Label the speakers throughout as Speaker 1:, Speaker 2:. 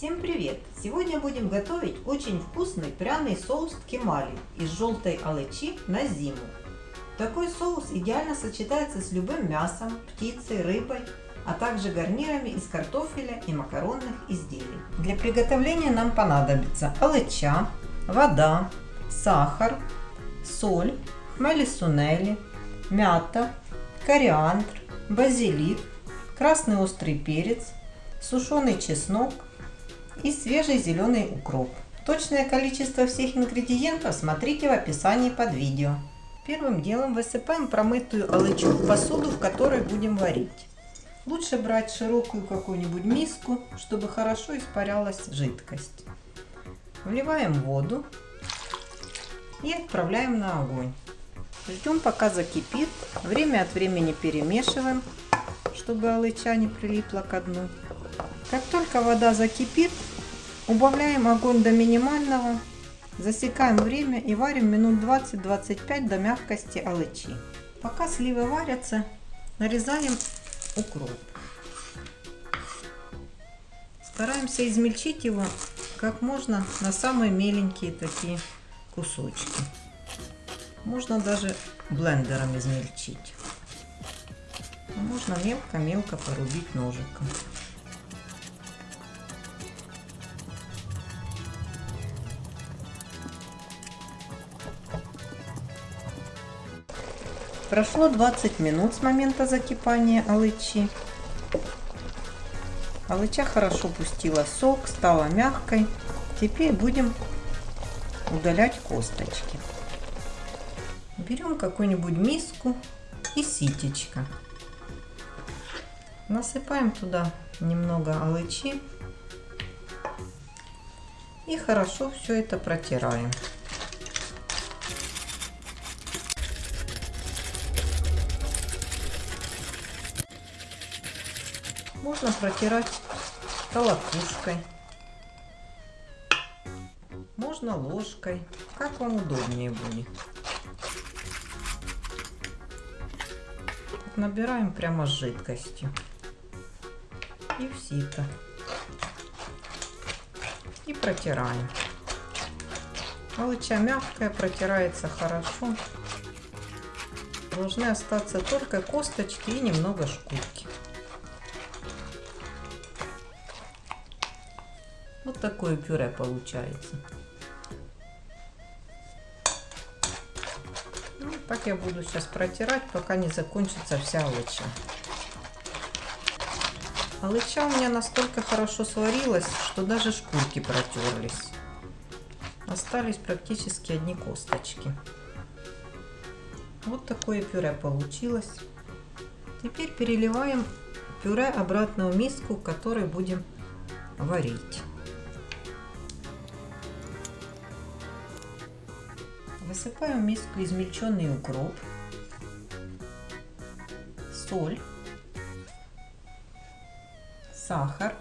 Speaker 1: Всем привет! Сегодня будем готовить очень вкусный пряный соус кемали из желтой алычи на зиму. Такой соус идеально сочетается с любым мясом, птицей, рыбой, а также гарнирами из картофеля и макаронных изделий. Для приготовления нам понадобится алыча, вода, сахар, соль, хмели-сунели, мята, кориандр, базилик, красный острый перец, сушеный чеснок и свежий зеленый укроп. Точное количество всех ингредиентов смотрите в описании под видео. Первым делом высыпаем промытую алычу в посуду, в которой будем варить. Лучше брать широкую какую-нибудь миску, чтобы хорошо испарялась жидкость. Вливаем воду и отправляем на огонь. Ждем пока закипит. Время от времени перемешиваем, чтобы алыча не прилипла к дну. Как только вода закипит, убавляем огонь до минимального, засекаем время и варим минут 20-25 до мягкости алычи. Пока сливы варятся, нарезаем укроп. Стараемся измельчить его как можно на самые меленькие такие кусочки. Можно даже блендером измельчить. А можно мелко-мелко порубить ножиком. Прошло 20 минут с момента закипания алычи. Алыча хорошо пустила сок, стала мягкой. Теперь будем удалять косточки. Берем какую-нибудь миску и ситечко. Насыпаем туда немного алычи и хорошо все это протираем. Можно протирать толокушкой, можно ложкой, как вам удобнее будет. Набираем прямо с жидкостью и в сито. И протираем. Алыча мягкая, протирается хорошо. Должны остаться только косточки и немного шкурки. Такое пюре получается. Ну, так я буду сейчас протирать, пока не закончится вся алыча. Алыча у меня настолько хорошо сварилась, что даже шкурки протерлись. Остались практически одни косточки. Вот такое пюре получилось. Теперь переливаем пюре обратно в миску, в которой будем варить. Высыпаем в миску измельченный укроп, соль, сахар,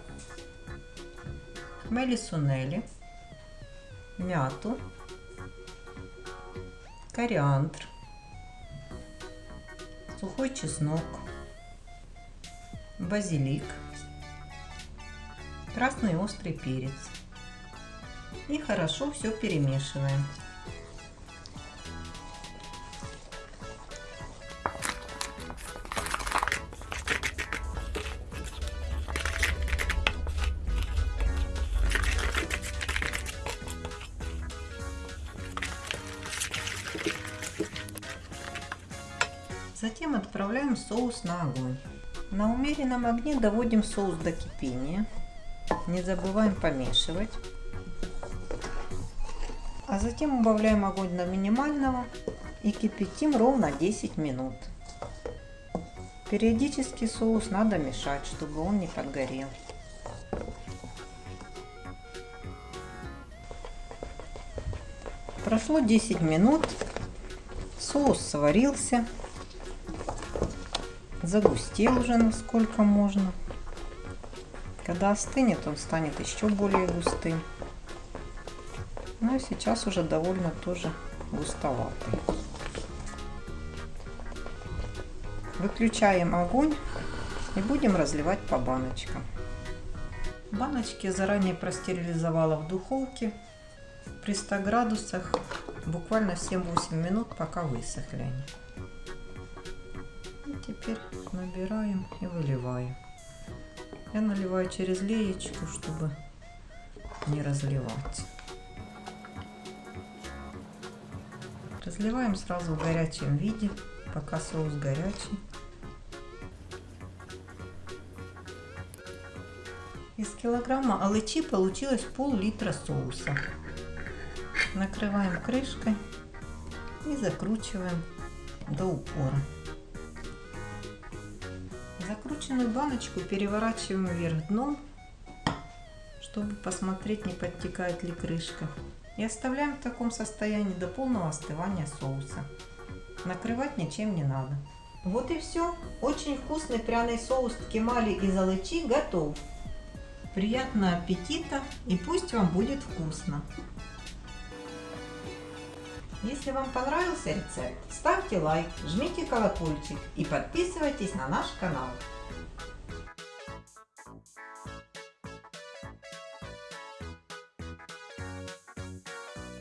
Speaker 1: хмели-сунели, мяту, кориандр, сухой чеснок, базилик, красный острый перец. И хорошо все перемешиваем. Затем отправляем соус на огонь. На умеренном огне доводим соус до кипения. Не забываем помешивать. А затем убавляем огонь до минимального и кипятим ровно 10 минут. Периодически соус надо мешать, чтобы он не подгорел. Прошло 10 минут, соус сварился загустел уже насколько можно. Когда остынет, он станет еще более густым. Ну и сейчас уже довольно тоже густоватый. Выключаем огонь и будем разливать по баночкам. Баночки заранее простерилизовала в духовке при 100 градусах буквально 7-8 минут, пока высохли они. Теперь набираем и выливаем. Я наливаю через леечку, чтобы не разливать. Разливаем сразу в горячем виде, пока соус горячий. Из килограмма алычи получилось пол-литра соуса. Накрываем крышкой и закручиваем до упора. Закрученную баночку переворачиваем вверх дном, чтобы посмотреть, не подтекает ли крышка. И оставляем в таком состоянии до полного остывания соуса. Накрывать ничем не надо. Вот и все. Очень вкусный пряный соус ткемали из алычи готов. Приятного аппетита и пусть вам будет вкусно! Если вам понравился рецепт, ставьте лайк, жмите колокольчик и подписывайтесь на наш канал.